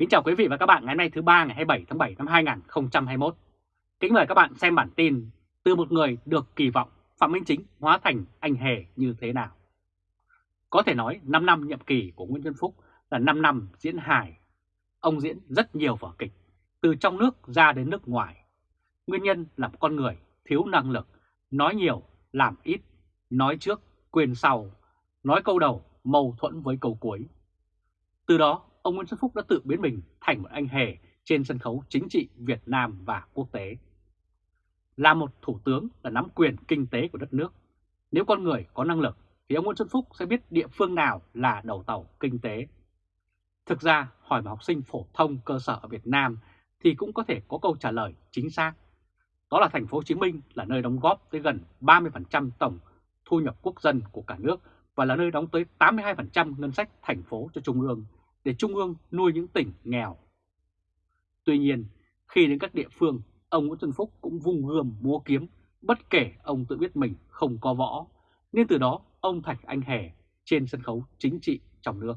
Kính chào quý vị và các bạn ngày hôm nay thứ ba ngày 27 tháng 7 năm 2021. Kính mời các bạn xem bản tin từ một người được kỳ vọng Phạm Minh Chính hóa thành anh hề như thế nào. Có thể nói 5 năm nhiệm kỳ của Nguyễn Xuân Phúc là 5 năm diễn hài. Ông diễn rất nhiều vở kịch, từ trong nước ra đến nước ngoài. Nguyên nhân là một con người thiếu năng lực, nói nhiều, làm ít, nói trước, quên sau, nói câu đầu mâu thuẫn với câu cuối. Từ đó, ông Nguyễn Xuân Phúc đã tự biến mình thành một anh hề trên sân khấu chính trị Việt Nam và quốc tế. Là một thủ tướng là nắm quyền kinh tế của đất nước. Nếu con người có năng lực thì ông Nguyễn Xuân Phúc sẽ biết địa phương nào là đầu tàu kinh tế. Thực ra, hỏi một học sinh phổ thông cơ sở ở Việt Nam thì cũng có thể có câu trả lời chính xác. Đó là thành phố Hồ Chí Minh là nơi đóng góp tới gần 30% tổng thu nhập quốc dân của cả nước và là nơi đóng tới 82% ngân sách thành phố cho Trung ương để Trung ương nuôi những tỉnh nghèo. Tuy nhiên, khi đến các địa phương, ông Nguyễn Xuân Phúc cũng vung gươm múa kiếm, bất kể ông tự biết mình không có võ, nên từ đó ông thành anh hề trên sân khấu chính trị trong nước.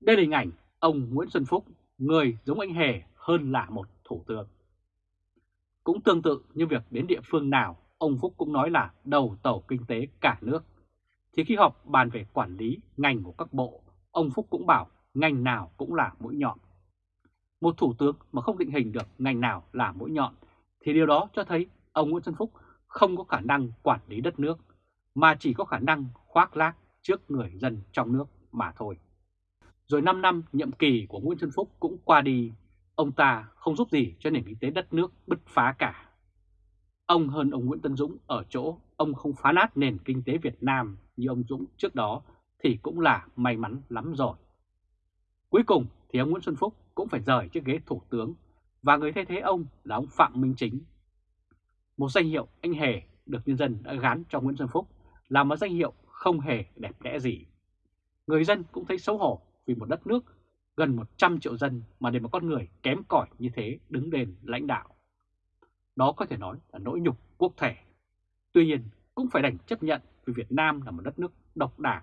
Đây là hình ảnh ông Nguyễn Xuân Phúc, người giống anh hề hơn là một thủ tướng. Cũng tương tự như việc đến địa phương nào, ông Phúc cũng nói là đầu tàu kinh tế cả nước. Thì khi họp bàn về quản lý ngành của các bộ, ông Phúc cũng bảo ngành nào cũng là mũi nhọn. Một thủ tướng mà không định hình được ngành nào là mũi nhọn thì điều đó cho thấy ông Nguyễn Xuân Phúc không có khả năng quản lý đất nước mà chỉ có khả năng khoác lác trước người dân trong nước mà thôi. Rồi 5 năm nhiệm kỳ của Nguyễn Xuân Phúc cũng qua đi, ông ta không giúp gì cho nền kinh tế đất nước bứt phá cả. Ông hơn ông Nguyễn Tân Dũng ở chỗ ông không phá nát nền kinh tế Việt Nam như ông Dũng trước đó thì cũng là may mắn lắm rồi. Cuối cùng thì ông Nguyễn Xuân Phúc cũng phải rời chiếc ghế thủ tướng và người thay thế ông là ông Phạm Minh Chính. Một danh hiệu anh hề được nhân dân đã gán cho Nguyễn Xuân Phúc là một danh hiệu không hề đẹp đẽ gì. Người dân cũng thấy xấu hổ vì một đất nước gần 100 triệu dân mà để một con người kém cỏi như thế đứng đền lãnh đạo. Đó có thể nói là nỗi nhục quốc thể. Tuy nhiên cũng phải đành chấp nhận vì Việt Nam là một đất nước độc đảng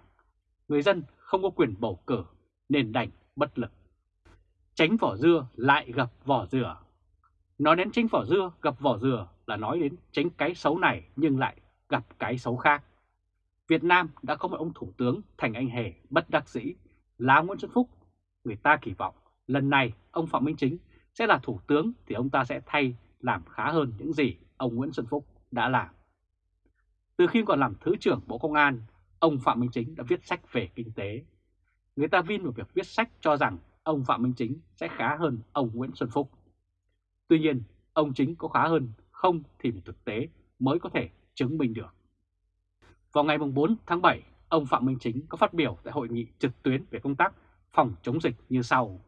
người dân không có quyền bầu cử nên đành bất lực. Tránh vỏ dưa lại gặp vỏ dừa. Nói đến tránh vỏ dưa gặp vỏ dừa là nói đến tránh cái xấu này nhưng lại gặp cái xấu khác. Việt Nam đã có một ông thủ tướng thành anh hề bất đắc dĩ là Nguyễn Xuân Phúc. Người ta kỳ vọng lần này ông Phạm Minh Chính sẽ là thủ tướng thì ông ta sẽ thay làm khá hơn những gì ông Nguyễn Xuân Phúc đã làm. Từ khi còn làm Thứ trưởng Bộ Công an, ông Phạm Minh Chính đã viết sách về kinh tế. Người ta vin vào việc viết sách cho rằng ông Phạm Minh Chính sẽ khá hơn ông Nguyễn Xuân Phúc. Tuy nhiên, ông Chính có khá hơn không thì một thực tế mới có thể chứng minh được. Vào ngày 4 tháng 7, ông Phạm Minh Chính có phát biểu tại hội nghị trực tuyến về công tác phòng chống dịch như sau.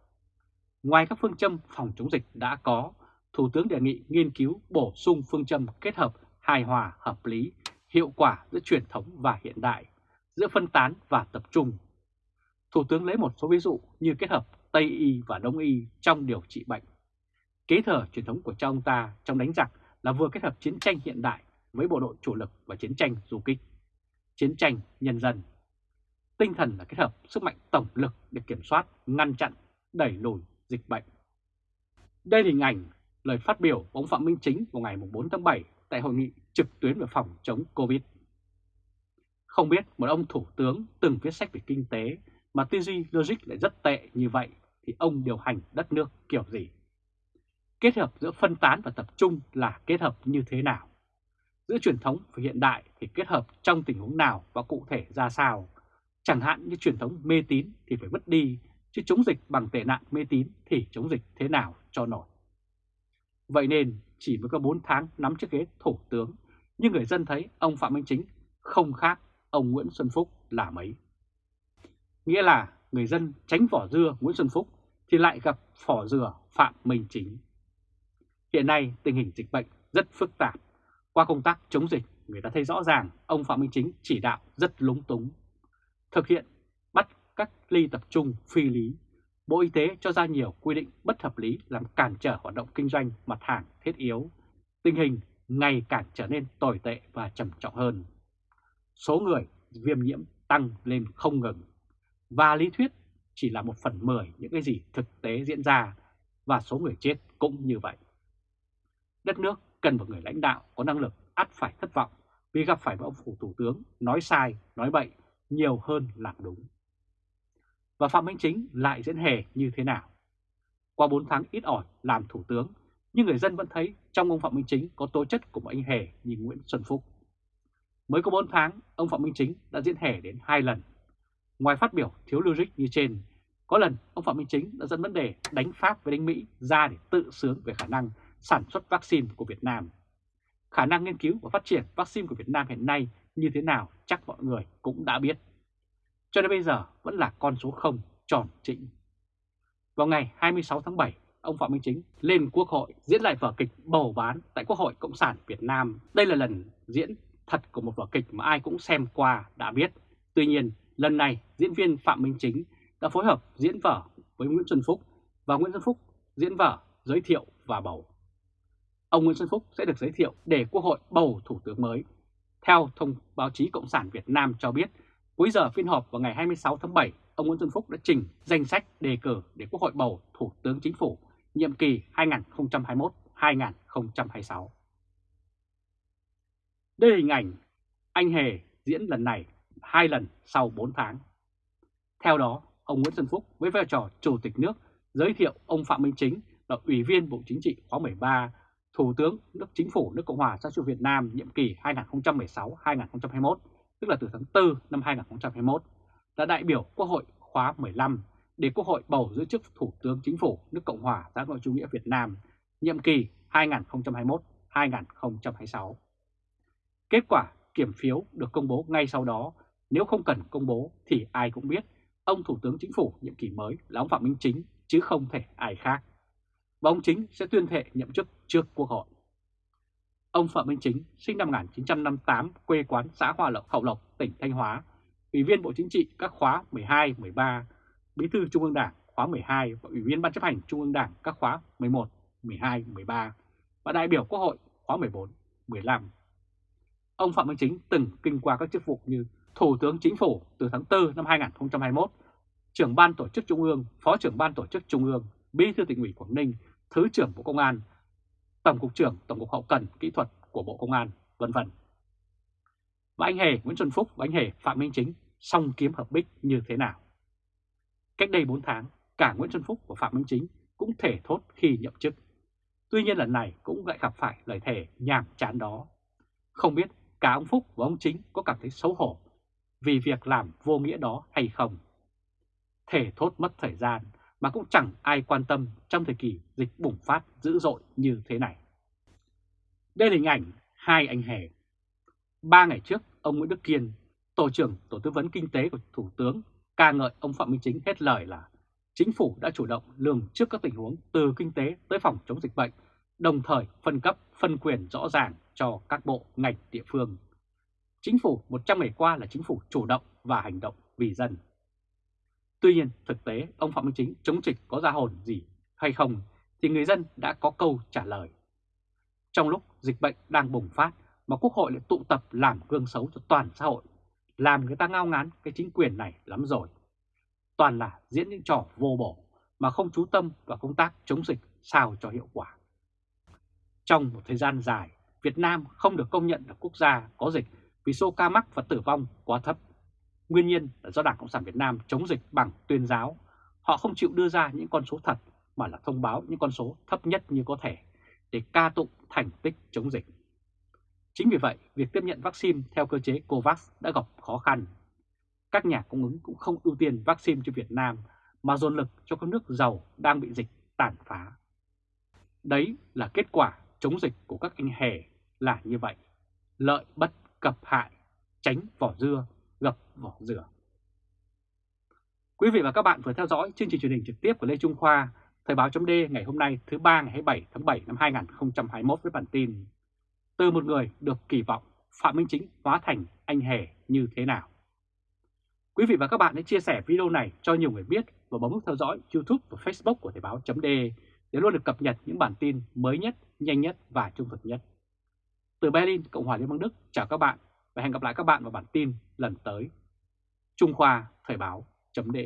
Ngoài các phương châm phòng chống dịch đã có, Thủ tướng đề nghị nghiên cứu bổ sung phương châm kết hợp hài hòa, hợp lý, hiệu quả giữa truyền thống và hiện đại giữa phân tán và tập trung. Thủ tướng lấy một số ví dụ như kết hợp Tây Y và Đông Y trong điều trị bệnh. Kế thừa truyền thống của cha ông ta trong đánh giặc là vừa kết hợp chiến tranh hiện đại với bộ đội chủ lực và chiến tranh du kích, chiến tranh nhân dân. Tinh thần là kết hợp sức mạnh tổng lực để kiểm soát, ngăn chặn, đẩy lùi dịch bệnh. Đây là hình ảnh lời phát biểu của ông Phạm Minh Chính vào ngày 4 tháng 7 tại hội nghị trực tuyến về phòng chống Covid. Không biết một ông thủ tướng từng viết sách về kinh tế mà tư duy logic lại rất tệ như vậy thì ông điều hành đất nước kiểu gì? Kết hợp giữa phân tán và tập trung là kết hợp như thế nào? Giữa truyền thống và hiện đại thì kết hợp trong tình huống nào và cụ thể ra sao? Chẳng hạn như truyền thống mê tín thì phải vứt đi, chứ chống dịch bằng tệ nạn mê tín thì chống dịch thế nào cho nổi. Vậy nên chỉ mới có 4 tháng nắm chiếc ghế thủ tướng, nhưng người dân thấy ông Phạm Minh Chính không khác ông Nguyễn Xuân Phúc là mấy. Nghĩa là người dân tránh vỏ dưa Nguyễn Xuân Phúc thì lại gặp vỏ dừa Phạm Minh Chính. Hiện nay tình hình dịch bệnh rất phức tạp. Qua công tác chống dịch, người ta thấy rõ ràng ông Phạm Minh Chính chỉ đạo rất lúng túng. Thực hiện bắt các ly tập trung phi lý. Bộ Y tế cho ra nhiều quy định bất hợp lý làm cản trở hoạt động kinh doanh mặt hàng thiết yếu. Tình hình ngày càng trở nên tồi tệ và trầm trọng hơn số người viêm nhiễm tăng lên không ngừng. Và lý thuyết chỉ là một phần mười những cái gì thực tế diễn ra và số người chết cũng như vậy. Đất nước cần một người lãnh đạo có năng lực ắt phải thất vọng vì gặp phải một ông phủ thủ tướng nói sai, nói bậy nhiều hơn làm đúng. Và Phạm Minh Chính lại diễn hề như thế nào? Qua 4 tháng ít ỏi làm thủ tướng, nhưng người dân vẫn thấy trong ông Phạm Minh Chính có tố chất của một anh hề như Nguyễn Xuân Phúc. Mới có 4 tháng, ông Phạm Minh Chính đã diễn hề đến 2 lần. Ngoài phát biểu thiếu logic như trên, có lần ông Phạm Minh Chính đã dẫn vấn đề đánh Pháp với đánh Mỹ ra để tự sướng về khả năng sản xuất vaccine của Việt Nam. Khả năng nghiên cứu và phát triển vaccine của Việt Nam hiện nay như thế nào chắc mọi người cũng đã biết. Cho đến bây giờ vẫn là con số 0 tròn trĩnh. Vào ngày 26 tháng 7, ông Phạm Minh Chính lên Quốc hội diễn lại vở kịch bầu bán tại Quốc hội Cộng sản Việt Nam. Đây là lần diễn thật của một vở kịch mà ai cũng xem qua đã biết. Tuy nhiên, lần này diễn viên Phạm Minh Chính đã phối hợp diễn vở với Nguyễn Xuân Phúc và Nguyễn Xuân Phúc diễn vở giới thiệu và bầu. Ông Nguyễn Xuân Phúc sẽ được giới thiệu để Quốc hội bầu Thủ tướng mới. Theo thông báo chí Cộng sản Việt Nam cho biết, cuối giờ phiên họp vào ngày 26 tháng 7, ông Nguyễn Xuân Phúc đã trình danh sách đề cử để Quốc hội bầu Thủ tướng Chính phủ nhiệm kỳ 2021-2026. Đây là hình ảnh anh Hề diễn lần này hai lần sau 4 tháng. Theo đó, ông Nguyễn Xuân Phúc với vai trò Chủ tịch nước giới thiệu ông Phạm Minh Chính là Ủy viên Bộ Chính trị khóa 13, Thủ tướng nước Chính phủ nước Cộng hòa xã hội Việt Nam nhiệm kỳ 2016-2021, tức là từ tháng 4 năm 2021, là đại biểu Quốc hội khóa 15 để Quốc hội bầu giữ chức Thủ tướng Chính phủ nước Cộng hòa xã hội chủ nghĩa Việt Nam nhiệm kỳ 2021-2026. Kết quả kiểm phiếu được công bố ngay sau đó, nếu không cần công bố thì ai cũng biết ông Thủ tướng Chính phủ nhiệm kỳ mới là ông Phạm Minh Chính chứ không thể ai khác. Và ông Chính sẽ tuyên thệ nhậm chức trước Quốc hội. Ông Phạm Minh Chính sinh năm 1958, quê quán xã Hòa Lộc, Hậu Lộc, tỉnh Thanh Hóa, Ủy viên Bộ Chính trị các khóa 12, 13, Bí thư Trung ương Đảng khóa 12 và Ủy viên Ban chấp hành Trung ương Đảng các khóa 11, 12, 13 và đại biểu Quốc hội khóa 14, 15. Ông Phạm Minh Chính từng kinh qua các chức vụ như Thủ tướng Chính phủ từ tháng 4 năm 2021, trưởng Ban Tổ chức Trung ương, Phó trưởng Ban Tổ chức Trung ương, Bí thư tỉnh ủy Quảng Ninh, Thứ trưởng Bộ Công an, Tổng cục trưởng Tổng cục Hậu cần Kỹ thuật của Bộ Công an, vân vân. Và anh Hề Nguyễn Xuân Phúc và anh Hề Phạm Minh Chính song kiếm hợp bích như thế nào? Cách đây 4 tháng, cả Nguyễn Xuân Phúc và Phạm Minh Chính cũng thể thốt khi nhậm chức. Tuy nhiên lần này cũng lại gặp phải lời thề nhàm chán đó. Không biết cả ông Phúc và ông Chính có cảm thấy xấu hổ vì việc làm vô nghĩa đó hay không. Thể thốt mất thời gian mà cũng chẳng ai quan tâm trong thời kỳ dịch bùng phát dữ dội như thế này. Đây là hình ảnh hai anh hề. Ba ngày trước, ông Nguyễn Đức Kiên, Tổ trưởng Tổ tư vấn Kinh tế của Thủ tướng, ca ngợi ông Phạm Minh Chính hết lời là chính phủ đã chủ động lường trước các tình huống từ kinh tế tới phòng chống dịch bệnh, đồng thời phân cấp, phân quyền rõ ràng cho các bộ, ngành, địa phương. Chính phủ 100 ngày qua là chính phủ chủ động và hành động vì dân. Tuy nhiên, thực tế ông Phạm Minh Chính chống dịch có ra hồn gì hay không thì người dân đã có câu trả lời. Trong lúc dịch bệnh đang bùng phát mà Quốc hội lại tụ tập làm gương xấu cho toàn xã hội, làm người ta ngao ngán cái chính quyền này lắm rồi. Toàn là diễn những trò vô bổ mà không chú tâm vào công tác chống dịch sao cho hiệu quả. Trong một thời gian dài, Việt Nam không được công nhận là quốc gia có dịch vì số ca mắc và tử vong quá thấp. Nguyên nhân là do Đảng Cộng sản Việt Nam chống dịch bằng tuyên giáo. Họ không chịu đưa ra những con số thật mà là thông báo những con số thấp nhất như có thể để ca tụng thành tích chống dịch. Chính vì vậy, việc tiếp nhận vaccine theo cơ chế COVAX đã gặp khó khăn. Các nhà cung ứng cũng không ưu tiên vaccine cho Việt Nam mà dồn lực cho các nước giàu đang bị dịch tàn phá. Đấy là kết quả chống dịch của các anh hề là như vậy. Lợi bất cập hại, tránh vỏ dưa, gập vỏ dừa. Quý vị và các bạn vừa theo dõi chương trình truyền hình trực tiếp của Lê Trung Khoa, Thời báo chấm ngày hôm nay thứ ba ngày 27 tháng 7 năm 2021 với bản tin Từ một người được kỳ vọng Phạm Minh Chính hóa thành anh hề như thế nào? Quý vị và các bạn hãy chia sẻ video này cho nhiều người biết và bấm nút theo dõi YouTube và Facebook của Thời báo chấm để để luôn được cập nhật những bản tin mới nhất, nhanh nhất và trung thực nhất. Từ Berlin, Cộng hòa Liên bang Đức, chào các bạn và hẹn gặp lại các bạn vào bản tin lần tới. Trung Khoa Thời Báo .de